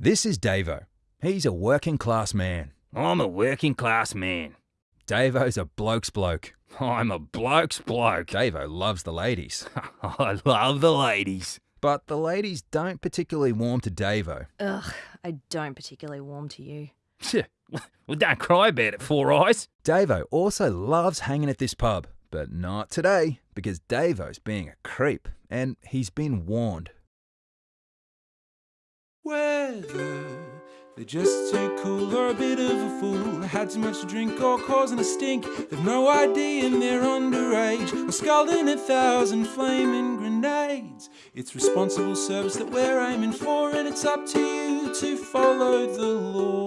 This is Davo. He's a working class man. I'm a working class man. Davo's a bloke's bloke. I'm a bloke's bloke. Davo loves the ladies. I love the ladies. But the ladies don't particularly warm to Davo. Ugh, I don't particularly warm to you. Well, don't cry about it, Four Eyes. Davo also loves hanging at this pub, but not today because Davo's being a creep and he's been warned. Whether they're just too cool or a bit of a fool, had too much to drink or causing a stink, they've no idea and they're underage, or scalding a thousand flaming grenades. It's responsible service that we're aiming for, and it's up to you to follow the law.